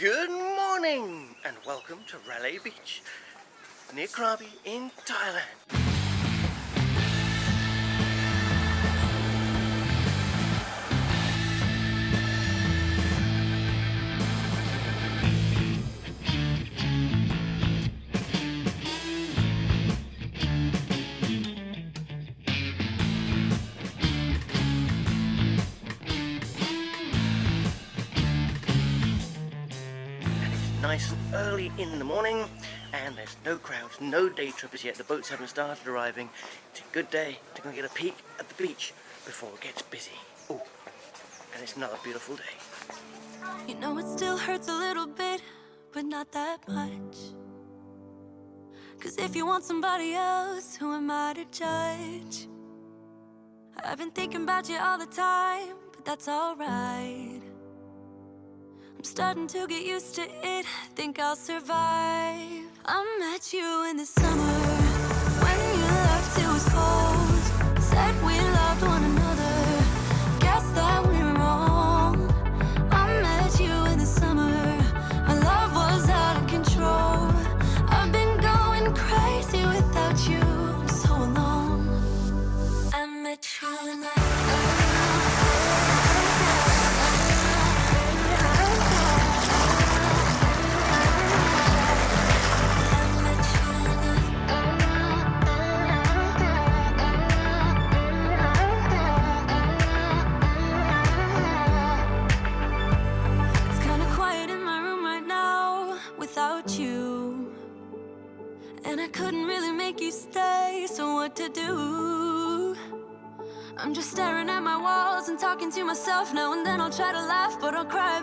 Good morning and welcome to Railay Beach near Krabi in Thailand. Nice and early in the morning and there's no crowds, no day trippers yet. The boats haven't started arriving. It's a good day to go get a peek at the beach before it gets busy. Oh, and it's another beautiful day. You know it still hurts a little bit, but not that much. Cause if you want somebody else, who am I to judge? I've been thinking about you all the time, but that's alright. I'm starting to get used to it, think I'll survive. I met you in the summer And I couldn't really make you stay, so what to do? I'm just staring at my walls and talking to myself now and then I'll try to laugh, but I'll cry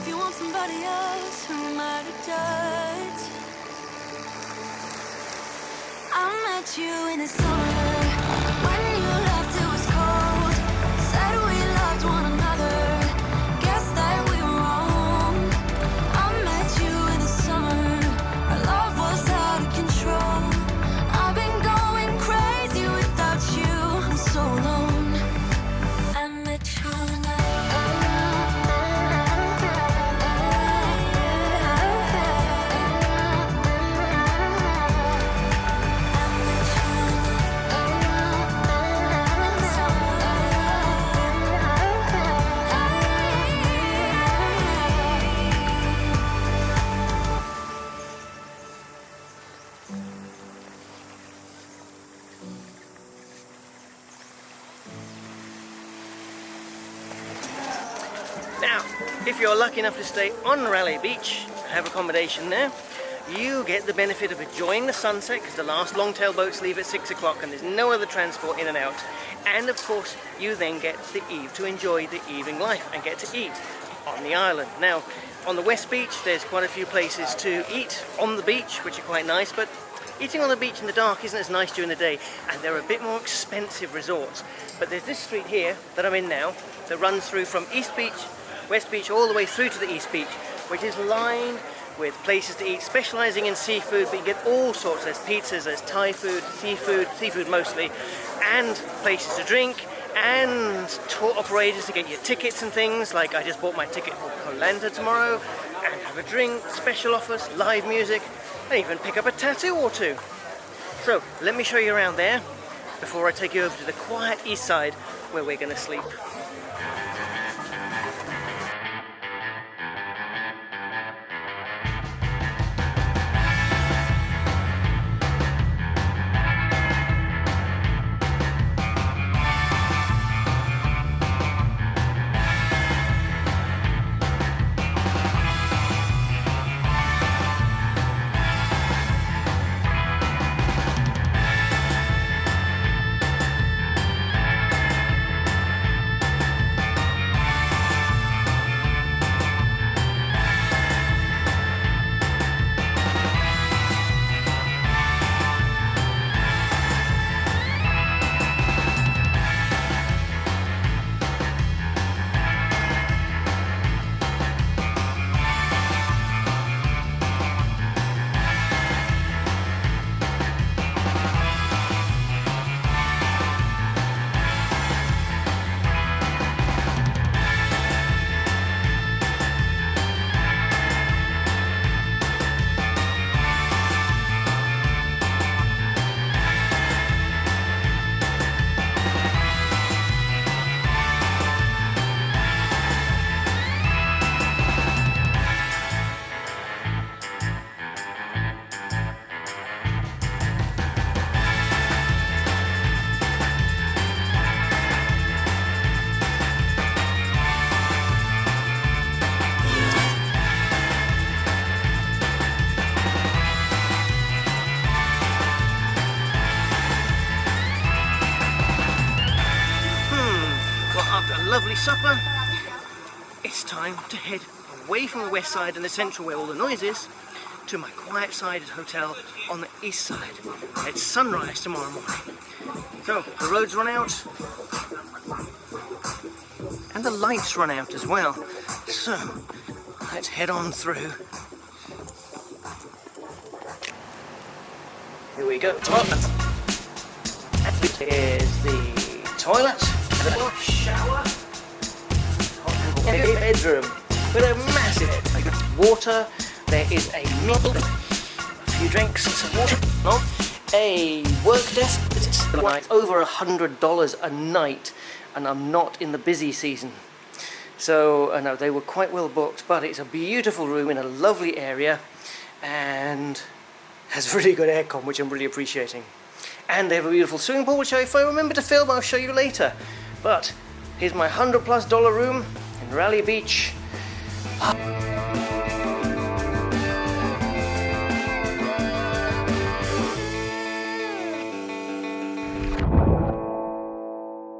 if you want somebody else, who am I to judge? I met you in the summer Now, if you're lucky enough to stay on Railay Beach, and have accommodation there, you get the benefit of enjoying the sunset because the last long-tail boats leave at 6 o'clock and there's no other transport in and out. And of course, you then get the eve to enjoy the evening life and get to eat on the island. Now, on the West Beach, there's quite a few places to eat on the beach, which are quite nice, but eating on the beach in the dark isn't as nice during the day, and they're a bit more expensive resorts. But there's this street here that I'm in now that runs through from East Beach West Beach all the way through to the East Beach, which is lined with places to eat, specialising in seafood, but you get all sorts. There's pizzas, there's Thai food, seafood, seafood mostly, and places to drink, and tour operators to get your tickets and things, like I just bought my ticket for Koh Lanta tomorrow, and have a drink, special offers, live music, and even pick up a tattoo or two. So, let me show you around there before I take you over to the quiet east side where we're going to sleep. Supper, it's time to head away from the west side and the central where all the noise is to my quiet-sided hotel on the east side. at sunrise tomorrow morning. So, the roads run out, and the lights run out as well. So, let's head on through. Here we go. Top. This is the toilet, bedroom with a massive water. There is a meal, a few drinks, some water, a work desk. It's like over a hundred dollars a night, and I'm not in the busy season. So uh, I know they were quite well booked, but it's a beautiful room in a lovely area, and has really good aircon, which I'm really appreciating. And they have a beautiful swimming pool, which if I remember to film, I'll show you later. But here's my hundred plus dollar room in Railay Beach.